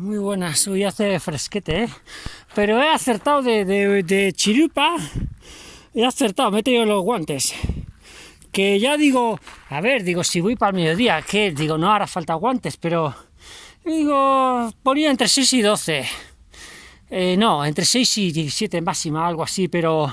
Muy buenas, hoy hace fresquete, ¿eh? Pero he acertado de, de, chirupa, he acertado, me he tenido los guantes. Que ya digo, a ver, digo, si voy para el mediodía, que digo, no hará falta guantes, pero digo, ponía entre 6 y 12. Eh, no, entre 6 y 17 máxima, algo así, pero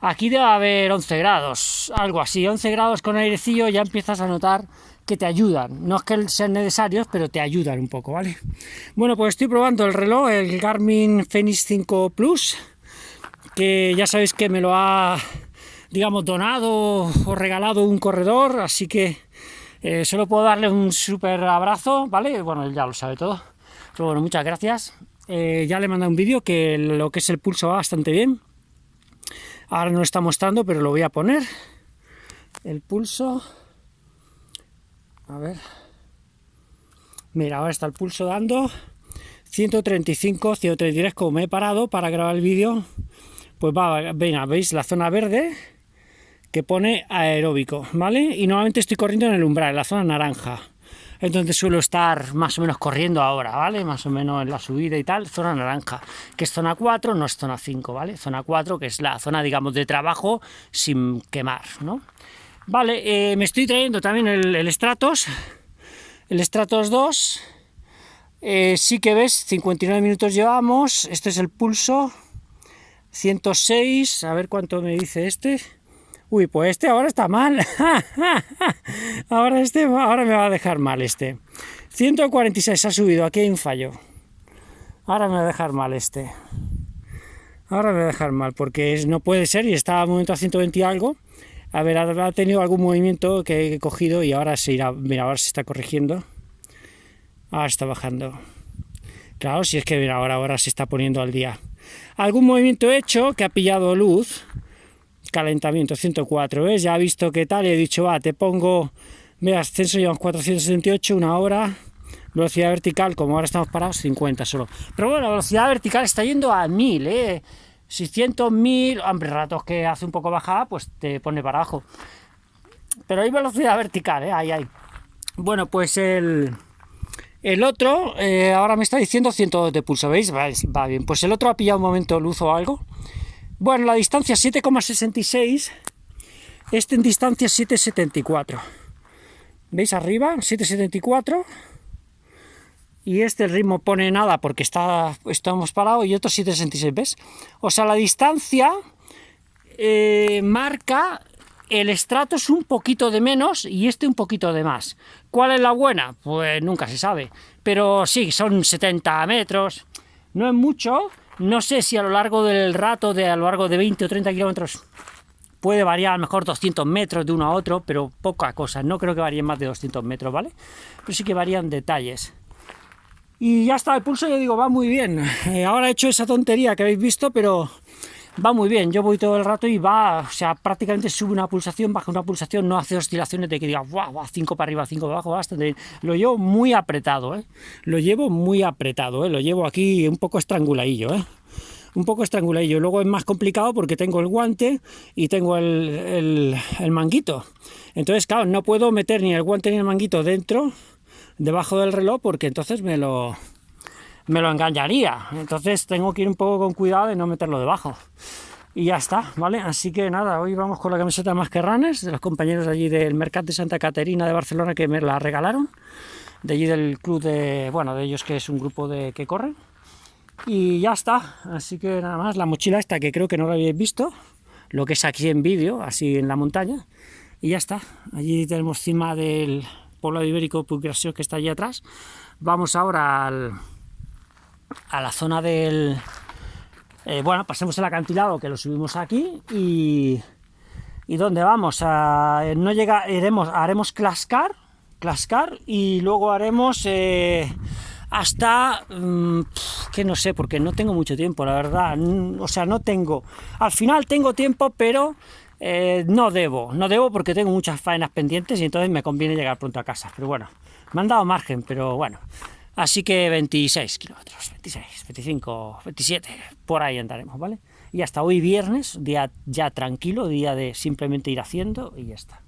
aquí debe haber 11 grados, algo así, 11 grados con airecillo, ya empiezas a notar que te ayudan. No es que sean necesarios, pero te ayudan un poco, ¿vale? Bueno, pues estoy probando el reloj, el Garmin Fenix 5 Plus, que ya sabéis que me lo ha, digamos, donado o regalado un corredor, así que eh, solo puedo darle un súper abrazo, ¿vale? Bueno, ya lo sabe todo. Pero bueno, muchas gracias. Eh, ya le he un vídeo que lo que es el pulso va bastante bien. Ahora no lo está mostrando, pero lo voy a poner. El pulso... A ver. Mira, ahora está el pulso dando 135, 133, como me he parado para grabar el vídeo, pues va, venga, veis la zona verde que pone aeróbico, ¿vale? Y normalmente estoy corriendo en el umbral, en la zona naranja. Entonces suelo estar más o menos corriendo ahora, ¿vale? Más o menos en la subida y tal, zona naranja, que es zona 4, no es zona 5, ¿vale? Zona 4, que es la zona, digamos, de trabajo sin quemar, ¿no? Vale, eh, me estoy trayendo también el, Stratos, el Stratos 2. Eh, sí que ves, 59 minutos llevamos. Este es el pulso. 106, a ver cuánto me dice este. Uy, pues este ahora está mal. ahora este, ahora me va a dejar mal este. 146 ha subido, aquí hay un fallo. Ahora me va a dejar mal este. Ahora me va a dejar mal, porque no puede ser, y estaba a momento a 120 y algo, a ver, ha tenido algún movimiento que he cogido y ahora se irá, mira, ahora se está corrigiendo. Ahora está bajando. Claro, si es que ahora se está poniendo al día. Algún movimiento hecho que ha pillado luz, calentamiento 104, ¿ves? Ya ha visto qué tal y he dicho, va, te pongo, mira, ascenso llevamos 478, una hora, velocidad vertical, como ahora estamos parados, 50 solo. Pero bueno, la velocidad vertical está yendo a 1000, ¿eh? 600, 1000, hombre, ratos que hace un poco bajada, pues te pone para abajo. Pero hay velocidad vertical, ¿eh? Ahí, ahí. Bueno, pues el, el otro, eh, ahora me está diciendo 102 de pulso, ¿veis? Va, bien. Pues el otro ha pillado un momento luz o algo. Bueno, la distancia 7,66, este en distancia 7,74. ¿Veis arriba? 7,74 y este el ritmo pone nada porque está, estamos parados y otro 766, ¿ves? O sea, la distancia eh, marca el estrato es un poquito de menos y este un poquito de más. ¿Cuál es la buena? Pues nunca se sabe. Pero sí, son 70 metros. No es mucho. No sé si a lo largo del rato, de a lo largo de 20 o 30 kilómetros, puede variar a lo mejor 200 metros de uno a otro, pero poca cosa. No creo que varíen más de 200 metros, ¿vale? Pero sí que varían detalles. Y ya está, el pulso yo digo, va muy bien. Eh, ahora he hecho esa tontería que habéis visto, pero va muy bien. Yo voy todo el rato y va, o sea, prácticamente sube una pulsación, baja una pulsación, no hace oscilaciones de que diga, wow, va 5 para arriba, 5 para abajo, bastante bien. Lo llevo muy apretado, ¿eh? Lo llevo muy apretado, ¿eh? Lo llevo aquí un poco estranguladillo, ¿eh? un poco estranguladillo. Luego es más complicado porque tengo el guante y tengo el, el, el, manguito. Entonces, claro, no puedo meter ni el guante ni el manguito dentro debajo del reloj porque entonces me lo, me lo engañaría. Entonces tengo que ir un poco con cuidado de no meterlo debajo. Y ya está, ¿vale? Así que nada, hoy vamos con la camiseta más que ranes de los compañeros allí del Mercat de Santa Caterina de Barcelona que me la regalaron. De allí del club de, bueno, de ellos que es un grupo de que corren. Y ya está, así que nada más, la mochila esta que creo que no la habéis visto, lo que es aquí en vídeo, así en la montaña. Y ya está, allí tenemos cima del, poblado ibérico Puiggració que está allí atrás. Vamos ahora al, a la zona del... Eh, bueno, pasemos el acantilado que lo subimos aquí y... ¿Y dónde vamos? A, no llega, iremos, haremos Clascar, Clascar y luego haremos eh, hasta... Mm, que no sé, porque no tengo mucho tiempo, la verdad. O sea, no tengo... Al final tengo tiempo, pero eh, no debo, no debo porque tengo muchas faenas pendientes y entonces me conviene llegar pronto a casa. Pero bueno, me han dado margen, pero bueno. Así que 26 kilómetros, 26, 25, 27, por ahí andaremos, ¿vale? Y hasta hoy viernes, día ya tranquilo, día de simplemente ir haciendo y ya está.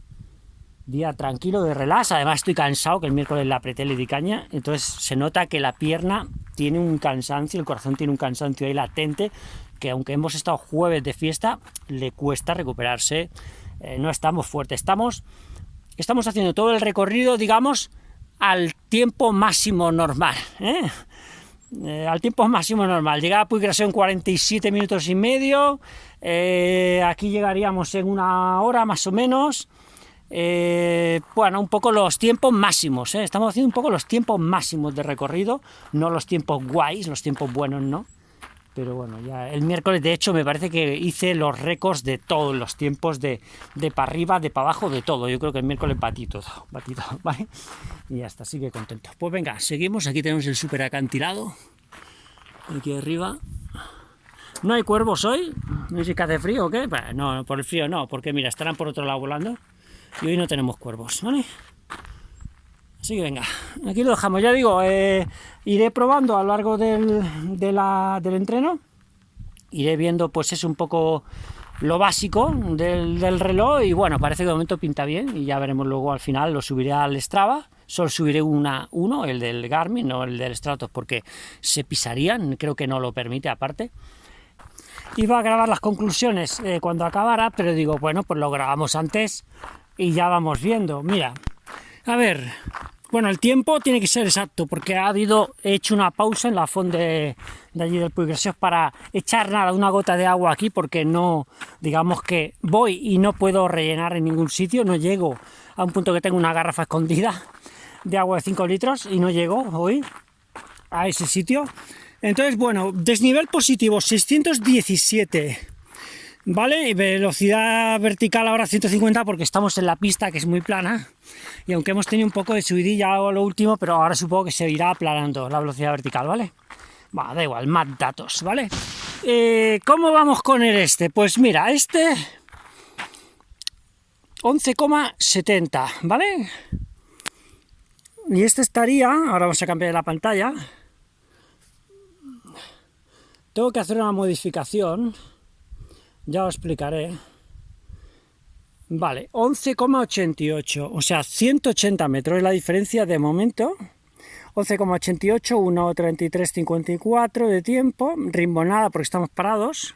día tranquilo de relax, además estoy cansado, que el miércoles la apreté, le di caña, entonces se nota que la pierna tiene un cansancio, el corazón tiene un cansancio ahí latente, que aunque hemos estado jueves de fiesta, le cuesta recuperarse, eh, no estamos fuertes, estamos, estamos haciendo todo el recorrido, digamos, al tiempo máximo normal, ¿eh? Eh, al tiempo máximo normal. Llegaba a en 47 minutos y medio, aquí llegaríamos en una hora más o menos, bueno, un poco los tiempos máximos, estamos haciendo un poco los tiempos máximos de recorrido, no los tiempos guays, los tiempos buenos no, pero bueno, ya el miércoles de hecho me parece que hice los récords de todos los tiempos, de, de para arriba, de para abajo, de todo, yo creo que el miércoles batí todo, batí todo, ¿vale? Y ya está, sigue contento. Pues venga, seguimos, aquí tenemos el super acantilado, aquí arriba, ¿No hay cuervos hoy? ¿No sé que hace frío o qué? no, por el frío no, porque mira, estarán por otro lado volando y hoy no tenemos cuervos, ¿vale? Así que venga, aquí lo dejamos. Ya digo, eh, iré probando a lo largo del, del entreno, iré viendo pues es un poco lo básico del, reloj y bueno, parece que de momento pinta bien y ya veremos luego al final, lo subiré al Strava, solo subiré una, uno, el del Garmin, no el del Stratos, porque se pisarían, creo que no lo permite aparte. Iba a grabar las conclusiones eh, cuando acabara, pero digo, bueno, pues lo grabamos antes y ya vamos viendo. Mira, a ver, bueno, el tiempo tiene que ser exacto, porque ha habido, he hecho una pausa en la fonda de, allí del Puy para echar nada, una gota de agua aquí, porque no, digamos que voy y no puedo rellenar en ningún sitio, no llego a un punto que tengo una garrafa escondida de agua de 5 litros y no llego hoy a ese sitio. Entonces, bueno, desnivel positivo 617 ¿vale? Y velocidad vertical ahora 150 porque estamos en la pista que es muy plana y aunque hemos tenido un poco de subidilla a lo último, pero ahora supongo que se irá aplanando la velocidad vertical, ¿vale? Va, da igual, más datos, ¿vale? Eh, ¿Cómo vamos con el este? Pues mira, este 11,70, ¿vale? Y este estaría, ahora vamos a cambiar la pantalla, tengo que hacer una modificación, ya os explicaré. Vale, 11,88, o sea, 180 metros es la diferencia de momento. 11,88, 1,33,54 de tiempo, rimbonada porque estamos parados.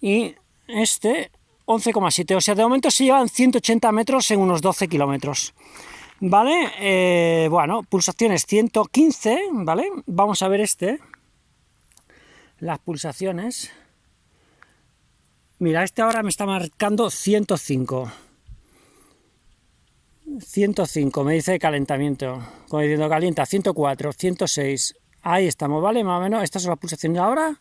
Y este, 11,7, o sea, de momento se llevan 180 metros en unos 12 kilómetros. ¿Vale? Eh, bueno, pulsaciones 115, ¿vale? Vamos a ver este. Las pulsaciones. Mira, este ahora me está marcando 105. 105, me dice calentamiento. Como diciendo calienta, 104, 106. Ahí estamos, ¿vale? Más o menos, estas son las pulsaciones ahora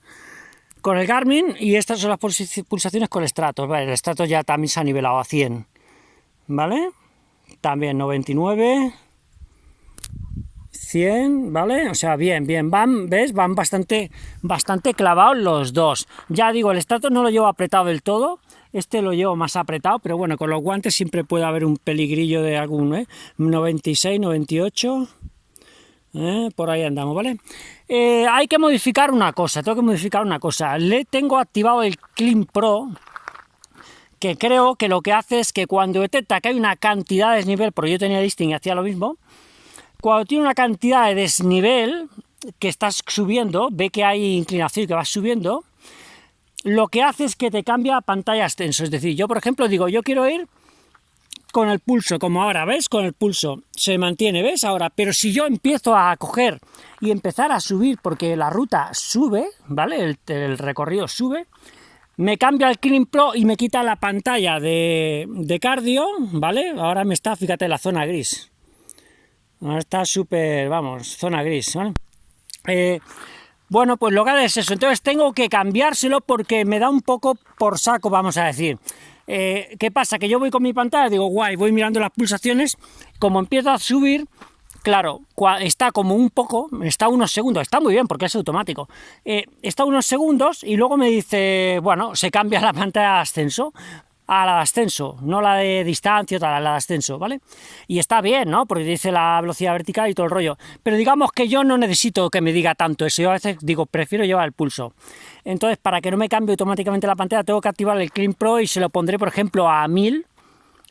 con el Garmin y estas son las pulsaciones con el Stratos. Vale, el Stratos ya también se ha nivelado a 100. ¿Vale? También 99. 100, ¿vale? O sea, bien, bien, van, ¿ves? Van bastante, bastante clavados los dos. Ya digo, el estrato no lo llevo apretado del todo, este lo llevo más apretado, pero bueno, con los guantes siempre puede haber un peligrillo de algún, ¿eh? 96, 98, ¿eh? por ahí andamos, ¿vale? Eh, hay que modificar una cosa, tengo que modificar una cosa. Le tengo activado el Clean Pro, que creo que lo que hace es que cuando detecta que hay una cantidad de desnivel, porque yo tenía listing y hacía lo mismo, cuando tiene una cantidad de desnivel que estás subiendo, ve que hay inclinación y que vas subiendo, lo que hace es que te cambia a pantalla extenso. Es decir, yo por ejemplo digo, yo quiero ir con el pulso, como ahora, ¿ves? Con el pulso se mantiene, ¿ves? Ahora, pero si yo empiezo a coger y empezar a subir porque la ruta sube, ¿vale? El, recorrido sube, me cambia el Clean Pro y me quita la pantalla de, de cardio, ¿vale? Ahora me está, fíjate, la zona gris. Está súper, vamos, zona gris, eh, bueno, pues lo que es eso, entonces tengo que cambiárselo porque me da un poco por saco, vamos a decir. Eh, ¿Qué pasa? Que yo voy con mi pantalla, digo, guay, voy mirando las pulsaciones, como empiezo a subir, claro, está como un poco, está unos segundos, está muy bien porque es automático, eh, está unos segundos y luego me dice, bueno, se cambia la pantalla de ascenso, a la de ascenso, no la de distancia, tal, la de ascenso, ¿vale? Y está bien, ¿no? Porque dice la velocidad vertical y todo el rollo. Pero digamos que yo no necesito que me diga tanto eso. Yo a veces digo, prefiero llevar el pulso. Entonces, para que no me cambie automáticamente la pantalla, tengo que activar el Clean Pro y se lo pondré, por ejemplo, a 1000,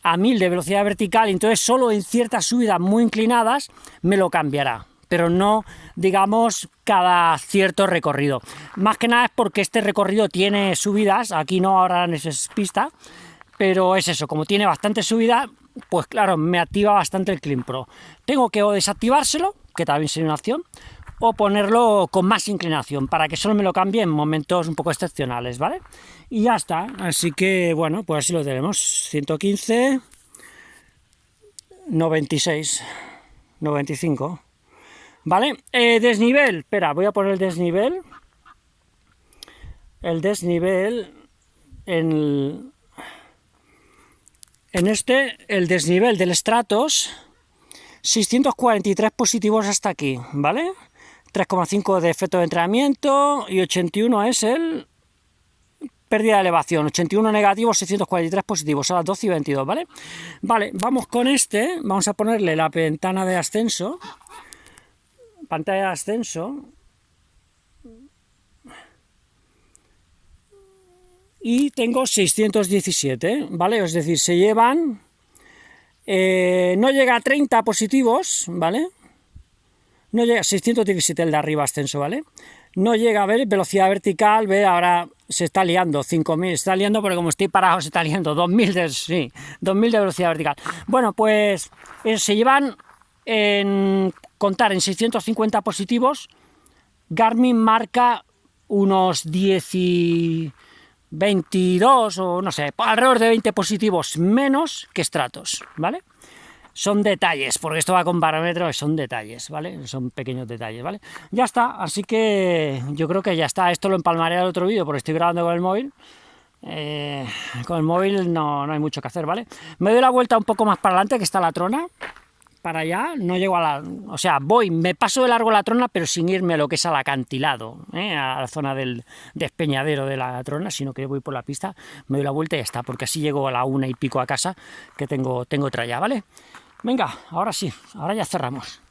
a 1000 de velocidad vertical, entonces solo en ciertas subidas muy inclinadas me lo cambiará pero no, digamos, cada cierto recorrido. Más que nada es porque este recorrido tiene subidas, aquí no ahora esa pista, pero es eso, como tiene bastante subida, pues claro, me activa bastante el Clean Pro. Tengo que o desactivárselo, que también sería una opción, o ponerlo con más inclinación, para que solo me lo cambie en momentos un poco excepcionales, ¿vale? Y ya está, así que bueno, pues así lo tenemos, 115, 96, 95, ¿vale? Eh, desnivel, espera, voy a poner el desnivel, el desnivel en, en este, el desnivel del Stratos, 643 positivos hasta aquí, ¿vale? 3,5 de efecto de entrenamiento y 81 es el pérdida de elevación, 81 negativos, 643 positivos, a las 12 y 22, ¿vale? Vale, vamos con este, vamos a ponerle la ventana de ascenso, pantalla de ascenso, y tengo 617, ¿vale? Es decir, se llevan, eh, no llega a 30 positivos, ¿vale? no llega, 617 el de arriba ascenso, ¿vale? No llega a ver velocidad vertical, ve, ahora se está liando, 5000, se está liando porque como estoy parado se está liando, 2000 de, sí, 2000 de velocidad vertical. Bueno, pues eh, se llevan en contar en 650 positivos, Garmin marca unos 10 y 22 o no sé, alrededor de 20 positivos menos que Stratos, ¿vale? son detalles, porque esto va con parámetros, son detalles, ¿vale? Son pequeños detalles, ¿vale? Ya está, así que yo creo que ya está. Esto lo empalmaré al otro vídeo porque estoy grabando con el móvil. Eh, con el móvil no, no hay mucho que hacer, ¿vale? Me doy la vuelta un poco más para adelante, que está la trona, para allá, no llego a la... O sea, voy, me paso de largo la trona, pero sin irme a lo que es al acantilado, ¿eh? a la zona del despeñadero de la trona, sino que voy por la pista, me doy la vuelta y ya está, porque así llego a la una y pico a casa, que tengo, tengo otra ya, ¿vale? Venga, ahora sí, ahora ya cerramos.